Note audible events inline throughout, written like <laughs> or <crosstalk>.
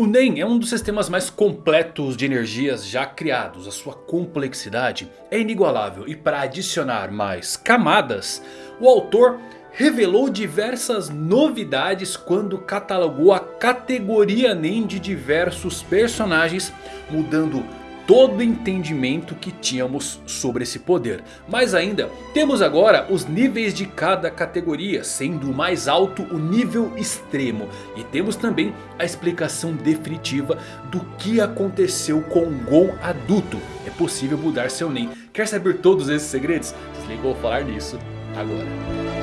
O NEM é um dos sistemas mais completos de energias já criados. A sua complexidade é inigualável. E para adicionar mais camadas, o autor revelou diversas novidades quando catalogou a categoria NEM de diversos personagens. Mudando todo entendimento que tínhamos sobre esse poder. Mas ainda temos agora os níveis de cada categoria, sendo o mais alto o nível extremo. E temos também a explicação definitiva do que aconteceu com o Gon adulto. É possível mudar seu NEM. Quer saber todos esses segredos? Desliga, vou falar nisso agora.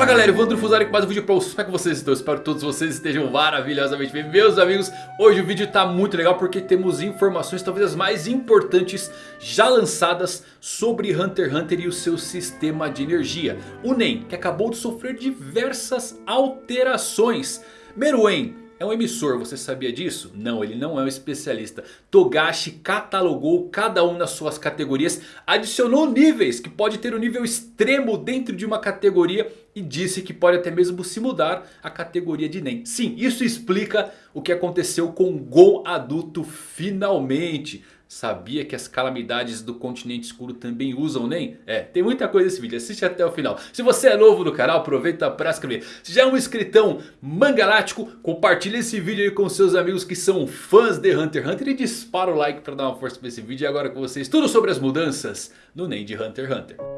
Fala galera, Evandro Fusari com mais um vídeo pra vocês, como é que vocês estão? Espero que todos vocês estejam maravilhosamente bem Meus amigos, hoje o vídeo tá muito legal porque temos informações talvez as mais importantes já lançadas sobre Hunter x Hunter e o seu sistema de energia O NEM, que acabou de sofrer diversas alterações Meruem é um emissor, você sabia disso? Não, ele não é um especialista. Togashi catalogou cada um nas suas categorias. Adicionou níveis, que pode ter um nível extremo dentro de uma categoria. E disse que pode até mesmo se mudar a categoria de NEM. Sim, isso explica o que aconteceu com Gon adulto finalmente. Sabia que as calamidades do continente escuro também usam NEM? É, tem muita coisa nesse vídeo, assiste até o final. Se você é novo no canal, aproveita para se inscrever. Se já é um inscritão mangalático, compartilhe esse vídeo aí com seus amigos que são fãs de Hunter x Hunter. E dispara o like para dar uma força para esse vídeo. E agora com vocês, tudo sobre as mudanças no NEM de Hunter x Hunter.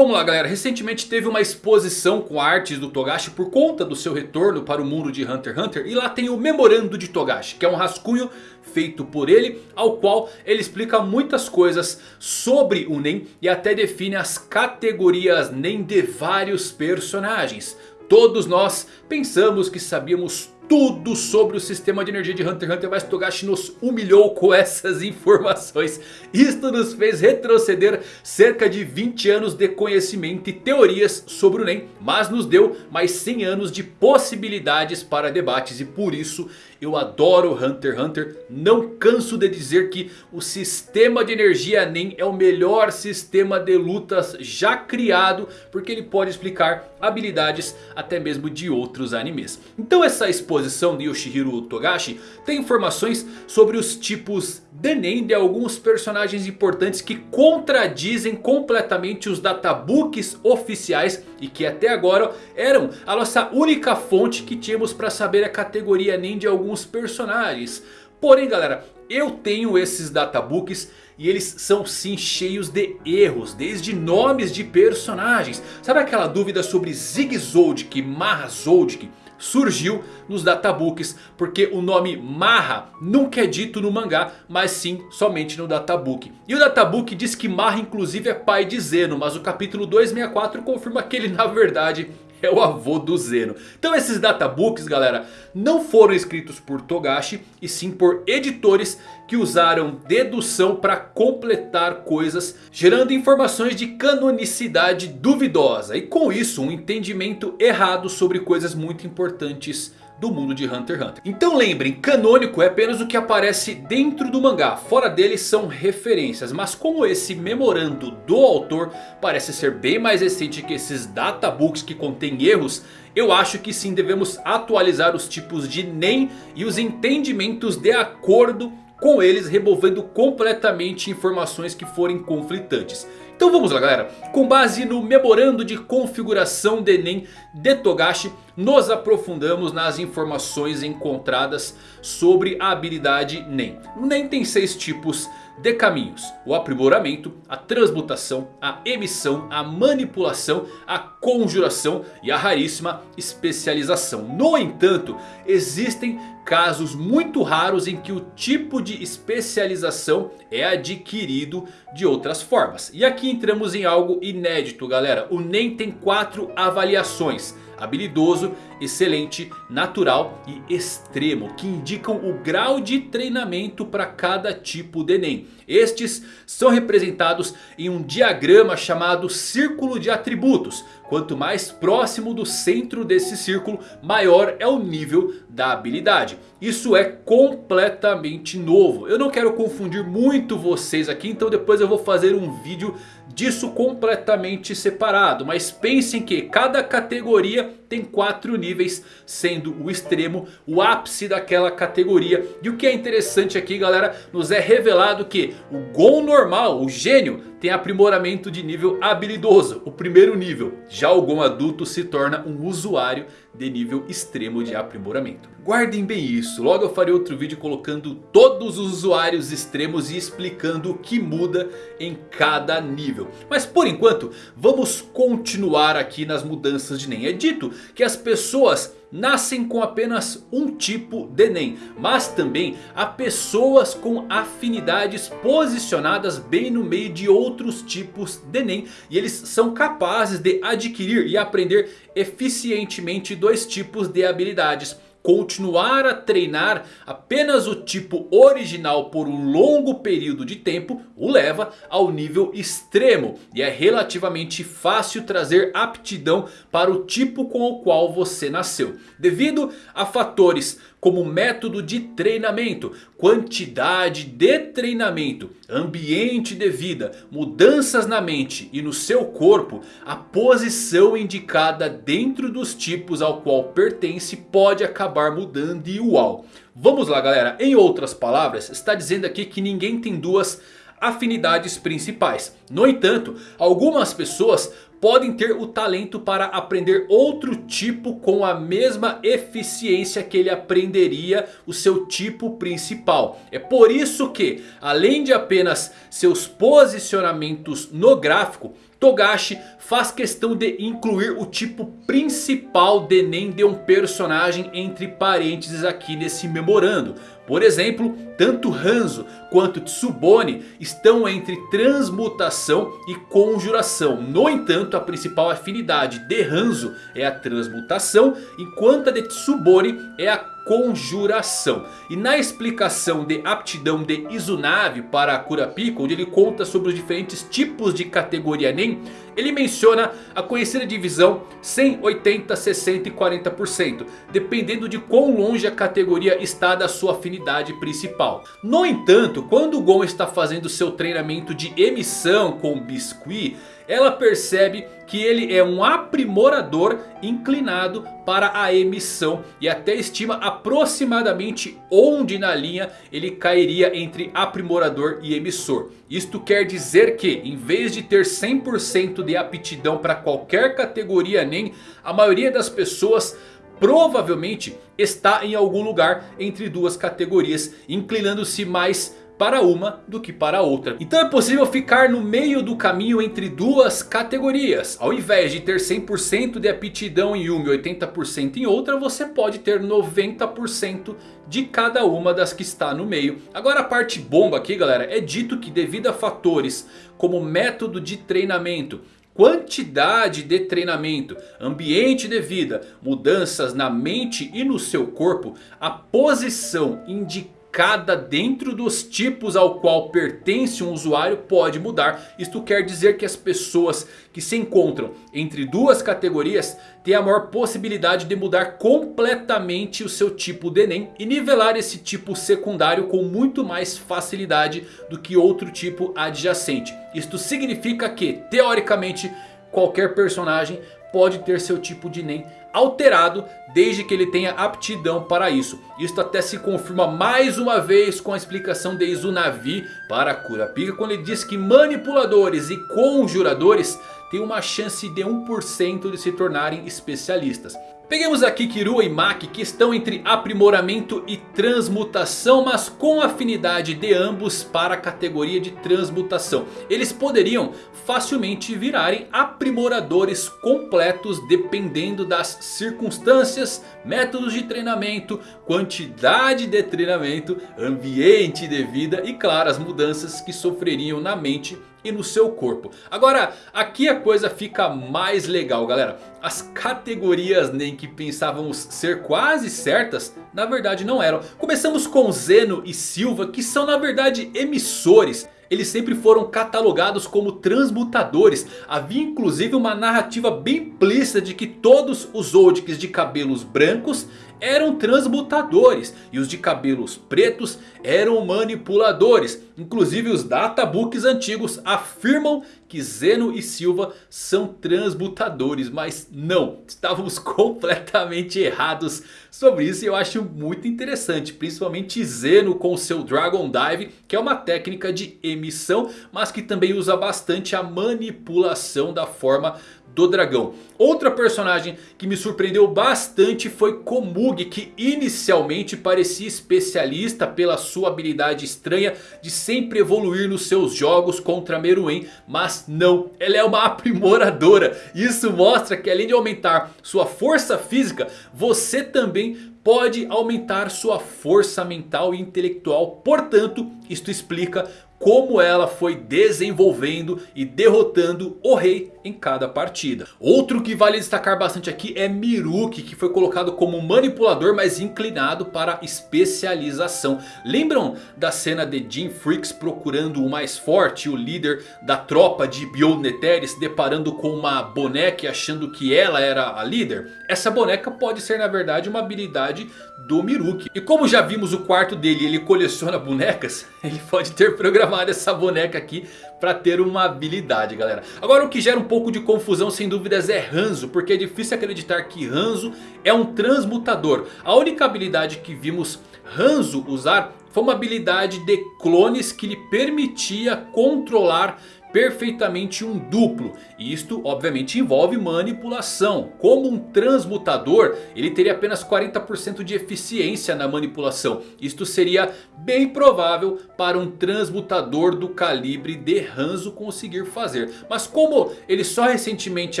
Vamos lá galera, recentemente teve uma exposição com artes do Togashi por conta do seu retorno para o mundo de Hunter x Hunter. E lá tem o Memorando de Togashi, que é um rascunho feito por ele, ao qual ele explica muitas coisas sobre o Nen e até define as categorias Nen de vários personagens. Todos nós pensamos que sabíamos tudo sobre o sistema de energia de Hunter x Hunter. Mas Togashi nos humilhou com essas informações. Isto nos fez retroceder cerca de 20 anos de conhecimento e teorias sobre o NEM. Mas nos deu mais 100 anos de possibilidades para debates. E por isso eu adoro Hunter x Hunter. Não canso de dizer que o sistema de energia NEM é o melhor sistema de lutas já criado. Porque ele pode explicar habilidades até mesmo de outros animes. Então essa exposição de Yoshihiro Togashi tem informações sobre os tipos de Nen de alguns personagens importantes que contradizem completamente os databooks oficiais e que até agora eram a nossa única fonte que tínhamos para saber a categoria Nen de alguns personagens. Porém galera, eu tenho esses databooks e eles são sim cheios de erros, desde nomes de personagens. Sabe aquela dúvida sobre Zig Zoldyck, Maha Zoldyck? Surgiu nos databooks. Porque o nome Marra nunca é dito no mangá, mas sim somente no databook. E o databook diz que Marra inclusive é pai de Zeno, mas o capítulo 264 confirma que ele na verdade é o avô do Zeno. Então esses databooks galera não foram escritos por Togashi e sim por editores que usaram dedução para completar coisas, gerando informações de canonicidade duvidosa. E com isso um entendimento errado sobre coisas muito importantes do mundo de Hunter x Hunter. Então lembrem, canônico é apenas o que aparece dentro do mangá. Fora dele são referências. Mas como esse memorando do autor parece ser bem mais recente que esses databooks que contêm erros... Eu acho que sim devemos atualizar os tipos de NEM e os entendimentos de acordo com eles removendo completamente informações que forem conflitantes. Então vamos lá galera, com base no memorando de configuração de Enem de Togashi, nos aprofundamos nas informações encontradas sobre a habilidade NEM. O NEM tem seis tipos de caminhos. O aprimoramento, a transmutação, a emissão, a manipulação, a conjuração e a raríssima especialização. No entanto, existem casos muito raros em que o tipo de especialização é adquirido de outras formas. E aqui entramos em algo inédito galera. O NEM tem quatro avaliações habilidoso, excelente, natural e extremo. Que indicam o grau de treinamento para cada tipo de Enem. Estes são representados em um diagrama chamado Círculo de Atributos. Quanto mais próximo do centro desse círculo, maior é o nível da habilidade. Isso é completamente novo. Eu não quero confundir muito vocês aqui, então depois eu vou fazer um vídeo disso completamente separado. Mas pensem que cada categoria tem quatro níveis, sendo o extremo o ápice daquela categoria. E o que é interessante aqui galera, nos é revelado que o Gon normal, o gênio, tem aprimoramento de nível habilidoso, o primeiro nível. Já o Gon adulto se torna um usuário de nível extremo de aprimoramento. Guardem bem isso, logo eu farei outro vídeo colocando todos os usuários extremos e explicando o que muda em cada nível. Mas por enquanto, vamos continuar aqui nas mudanças de Nen. É dito que as pessoas nascem com apenas um tipo de Nen. Mas também há pessoas com afinidades posicionadas bem no meio de outros tipos de Nen. E eles são capazes de adquirir e aprender eficientemente dois tipos de habilidades continuar a treinar apenas o tipo original por um longo período de tempo o leva ao nível extremo. E é relativamente fácil trazer aptidão para o tipo com o qual você nasceu. Devido a fatores como método de treinamento, quantidade de treinamento, ambiente de vida, mudanças na mente e no seu corpo, a posição indicada dentro dos tipos ao qual pertence pode acabar mudando e uau. Vamos lá galera, em outras palavras, está dizendo aqui que ninguém tem duas afinidades principais. No entanto, algumas pessoas podem ter o talento para aprender outro tipo com a mesma eficiência que ele aprenderia o seu tipo principal. É por isso que, além de apenas seus posicionamentos no gráfico, Togashi faz questão de incluir o tipo principal de Nen de um personagem entre parênteses aqui nesse memorando. Por exemplo, tanto Hanzo quanto Tsubone estão entre transmutação e conjuração. No entanto, a principal afinidade de Hanzo é a transmutação, enquanto a de Tsubone é a conjuração. E na explicação de aptidão de Izunave para Kurapika, onde ele conta sobre os diferentes tipos de categoria NEM, ele menciona a conhecida divisão 100, 80, 60 e 40%, dependendo de quão longe a categoria está da sua afinidade principal. No entanto, quando o Gon está fazendo seu treinamento de emissão com Biscuit, ela percebe que ele é um aprimorador inclinado para a emissão. E até estima aproximadamente onde na linha ele cairia entre aprimorador e emissor. Isto quer dizer que em vez de ter 100% de aptidão para qualquer categoria NEM. A maioria das pessoas provavelmente está em algum lugar entre duas categorias. Inclinando-se mais para uma do que para outra. Então é possível ficar no meio do caminho entre duas categorias. Ao invés de ter 100% de aptidão em uma e 80% em outra, você pode ter 90% de cada uma das que está no meio. Agora a parte bomba aqui galera, é dito que devido a fatores como método de treinamento, quantidade de treinamento, ambiente de vida, mudanças na mente e no seu corpo, a posição indicada cada dentro dos tipos ao qual pertence um usuário pode mudar. Isto quer dizer que as pessoas que se encontram entre duas categorias têm a maior possibilidade de mudar completamente o seu tipo de Enem. E nivelar esse tipo secundário com muito mais facilidade do que outro tipo adjacente. Isto significa que teoricamente qualquer personagem pode ter seu tipo de NEM alterado desde que ele tenha aptidão para isso. Isto até se confirma mais uma vez com a explicação de Izunavi para Kurapika quando ele diz que manipuladores e conjuradores têm uma chance de 1% de se tornarem especialistas. Peguemos aqui Kirua e Maki que estão entre aprimoramento e transmutação. Mas com afinidade de ambos para a categoria de transmutação. Eles poderiam facilmente virarem aprimoradores completos. Dependendo das circunstâncias, métodos de treinamento, quantidade de treinamento, ambiente de vida. E claro as mudanças que sofreriam na mente e no seu corpo. Agora aqui a coisa fica mais legal galera. As categorias nem que pensávamos ser quase certas na verdade não eram. Começamos com Zeno e Silva que são na verdade emissores. eles sempre foram catalogados como transmutadores. Havia inclusive uma narrativa bem implícita de que todos os Zoldycks de cabelos brancos eram transmutadores. E os de cabelos pretos eram manipuladores. Inclusive os databooks antigos afirmam que Zeno e Silva são transmutadores. Mas não, estávamos <laughs> completamente errados sobre isso. E eu acho muito interessante. Principalmente Zeno com seu Dragon Dive. Que é uma técnica de emissão. Mas que também usa bastante a manipulação da forma do dragão. Outra personagem que me surpreendeu bastante foi Komug, que inicialmente parecia especialista pela sua habilidade estranha de sempre evoluir nos seus jogos contra Meruem, mas não, ela é uma <laughs> aprimoradora. Isso mostra que além de aumentar sua força física, você também pode aumentar sua força mental e intelectual. Portanto, isto explica como ela foi desenvolvendo e derrotando o rei em cada partida. Outro que vale destacar bastante aqui é Miruki, que foi colocado como manipulador, mas inclinado para especialização. Lembram da cena de Jim Freaks procurando o mais forte, o líder da tropa de Bioneteres, se deparando com uma boneca e achando que ela era a líder? Essa boneca pode ser na verdade uma habilidade do Miruki. E como já vimos o quarto dele, ele coleciona bonecas, <laughs> ele pode ter programado essa boneca aqui para ter uma habilidade, galera. Agora o que gera um pouco de confusão sem dúvidas é Hanzo, porque é difícil acreditar que Hanzo é um transmutador. A única habilidade que vimos Hanzo usar foi uma habilidade de clones que lhe permitia controlar perfeitamente um duplo. E isto obviamente envolve manipulação. Como um transmutador, ele teria apenas 40% de eficiência na manipulação. Isto seria bem provável para um transmutador do calibre de Hanzo conseguir fazer. Mas como ele só recentemente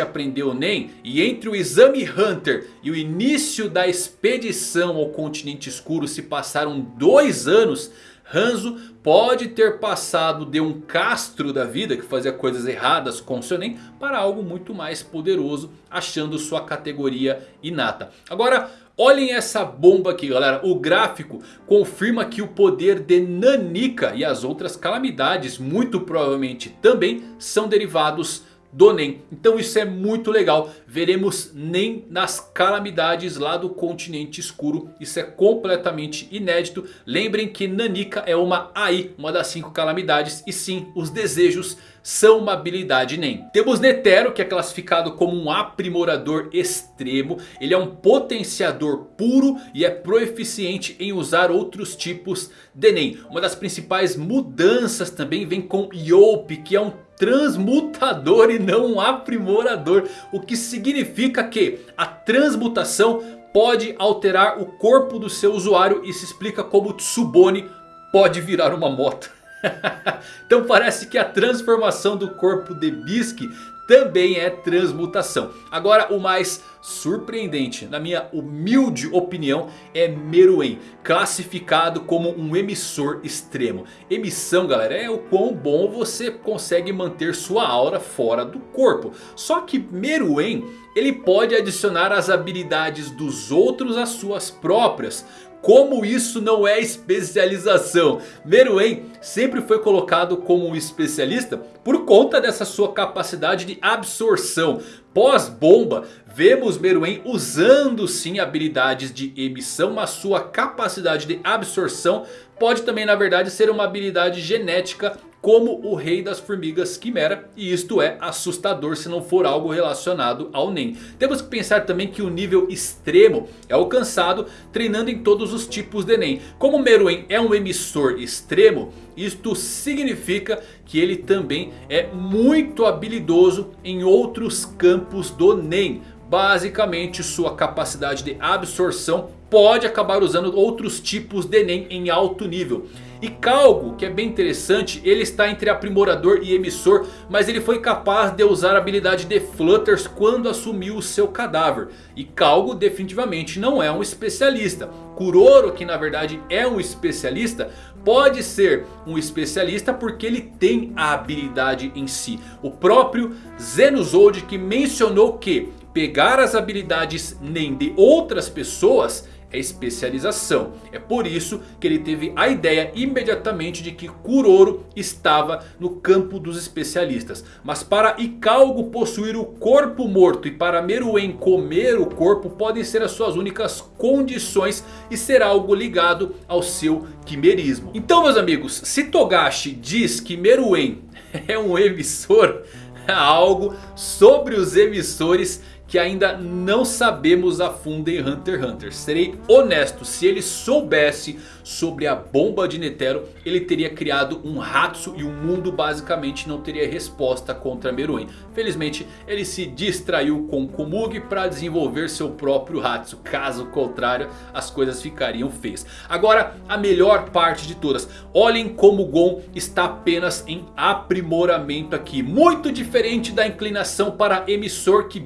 aprendeu NEM e entre o exame Hunter e o início da expedição ao continente escuro se passaram dois anos... Hanzo pode ter passado de um castro da vida que fazia coisas erradas com seu Nen para algo muito mais poderoso, achando sua categoria inata. Agora, olhem essa bomba aqui galera, o gráfico confirma que o poder de Nanika e as outras calamidades muito provavelmente também são derivados do Nen. Então isso é muito legal. Veremos Nen nas calamidades lá do continente escuro. Isso é completamente inédito. Lembrem que Nanika é uma AI, uma das cinco calamidades. E sim, os desejos são uma habilidade NEM. Temos Netero que é classificado como um aprimorador extremo. Ele é um potenciador puro e é proeficiente em usar outros tipos de NEM. Uma das principais mudanças também vem com Yope que é um transmutador e não um aprimorador. O que significa que a transmutação pode alterar o corpo do seu usuário e se explica como Tsubone pode virar uma moto. <laughs> então parece que a transformação do corpo de Bisque também é transmutação. Agora o mais surpreendente, na minha humilde opinião, é Meruem. Classificado como um emissor extremo. Emissão galera é o quão bom você consegue manter sua aura fora do corpo. Só que Meruem ele pode adicionar as habilidades dos outros às suas próprias. Como isso não é especialização? Meruem sempre foi colocado como um especialista por conta dessa sua capacidade de absorção. Pós-bomba, vemos Meruem usando sim habilidades de emissão, mas sua capacidade de absorção pode também na verdade ser uma habilidade genética como o rei das formigas quimera. E isto é assustador se não for algo relacionado ao NEM. Temos que pensar também que o nível extremo é alcançado treinando em todos os tipos de NEM. Como Meruem é um emissor extremo, isto significa que ele também é muito habilidoso em outros campos do NEM. Basicamente sua capacidade de absorção pode acabar usando outros tipos de NEM em alto nível. E Calgo, que é bem interessante, ele está entre aprimorador e emissor, mas ele foi capaz de usar a habilidade de Flutters quando assumiu o seu cadáver. E Calgo definitivamente não é um especialista. Kuroro, que na verdade é um especialista, pode ser um especialista porque ele tem a habilidade em si. O próprio Zenozold que mencionou que pegar as habilidades nem de outras pessoas é especialização. É por isso que ele teve a ideia imediatamente de que Kuroro estava no campo dos especialistas. Mas para Ikalgo possuir o corpo morto e para Meruem comer o corpo podem ser as suas únicas condições e ser algo ligado ao seu quimerismo. Então meus amigos, se Togashi diz que Meruem <laughs> é um emissor, <laughs> algo sobre os emissores que ainda não sabemos a fundo em Hunter x Hunter. Serei honesto, se ele soubesse sobre a bomba de Netero, ele teria criado um Hatsu e o mundo basicamente não teria resposta contra Meruem. Felizmente ele se distraiu com Komugi para desenvolver seu próprio Hatsu. Caso contrário as coisas ficariam feias. Agora a melhor parte de todas. Olhem como Gon está apenas em aprimoramento aqui. Muito diferente da inclinação para emissor que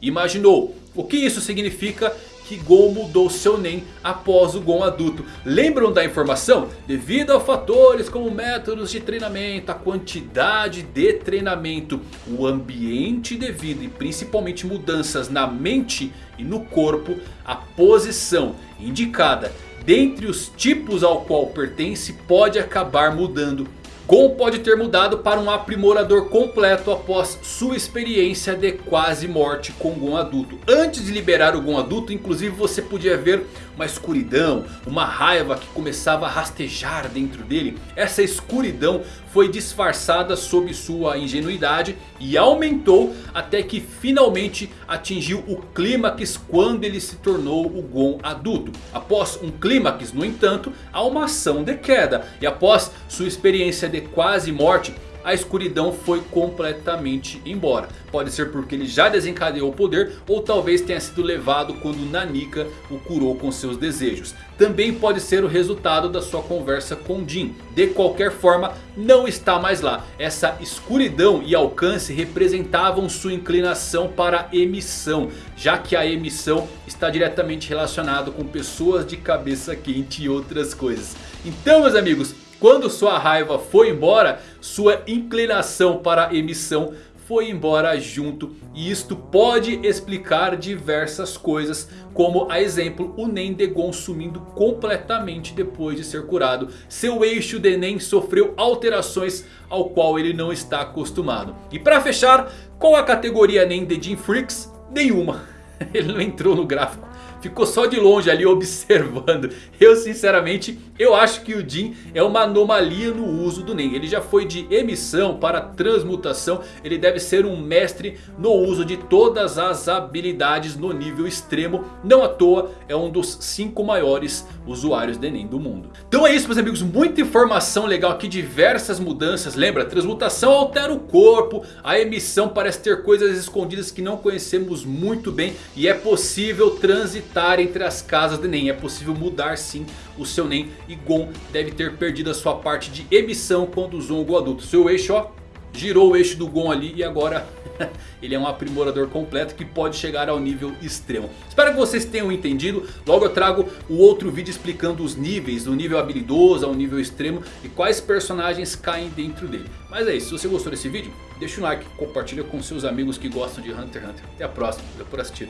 Imaginou. O que isso significa? que Gon mudou seu Nen após o Gon adulto. Lembram da informação? Devido a fatores como métodos de treinamento, a quantidade de treinamento, o ambiente devido e principalmente mudanças na mente e no corpo, a posição indicada dentre os tipos ao qual pertence pode acabar mudando Gon pode ter mudado para um aprimorador completo após sua experiência de quase morte com Gon adulto. Antes de liberar o Gon adulto, inclusive você podia ver uma escuridão, uma raiva que começava a rastejar dentro dele. Essa escuridão foi disfarçada sob sua ingenuidade e aumentou até que finalmente atingiu o clímax quando ele se tornou o Gon adulto. Após um clímax, no entanto, há uma ação de queda e após sua experiência de quase morte a escuridão foi completamente embora. Pode ser porque ele já desencadeou o poder ou talvez tenha sido levado quando Nanika o curou com seus desejos. Também pode ser o resultado da sua conversa com Jin. De qualquer forma não está mais lá. Essa escuridão e alcance representavam sua inclinação para emissão. Já que a emissão está diretamente relacionado com pessoas de cabeça quente e outras coisas. Então meus amigos, quando sua raiva foi embora, sua inclinação para emissão foi embora junto. E isto pode explicar diversas coisas. Como a exemplo o Nen de Gon sumindo completamente depois de ser curado. Seu eixo de Nen sofreu alterações ao qual ele não está acostumado. E para fechar, qual a categoria Nen de Jin Freaks? Nenhuma. <laughs> Ele não entrou no gráfico ficou só de longe ali <laughs> observando. Eu sinceramente, eu acho que o Jin é uma anomalia no uso do Nen. Ele já foi de emissão para transmutação. Ele deve ser um mestre no uso de todas as habilidades no nível extremo. Não à toa é um dos 5 maiores usuários de Nen do mundo. Então é isso meus amigos, muita informação legal aqui, diversas mudanças. Lembra, transmutação altera o corpo. A emissão parece ter coisas escondidas que não conhecemos muito bem. E é possível transitar entre as casas de Nen. É possível mudar sim o seu Nen. E Gon deve ter perdido a sua parte de emissão quando usou o Gon adulto. Seu eixo ó, girou o eixo do Gon ali e agora... <laughs> ele é um aprimorador completo que pode chegar ao nível extremo. Espero que vocês tenham entendido. Logo eu trago o outro vídeo explicando os níveis. Do nível habilidoso ao nível extremo. E quais personagens caem dentro dele. Mas é isso. Se você gostou desse vídeo, deixa um like. Compartilha com seus amigos que gostam de Hunter x Hunter. Até a próxima. Valeu por assistir.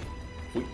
Fui.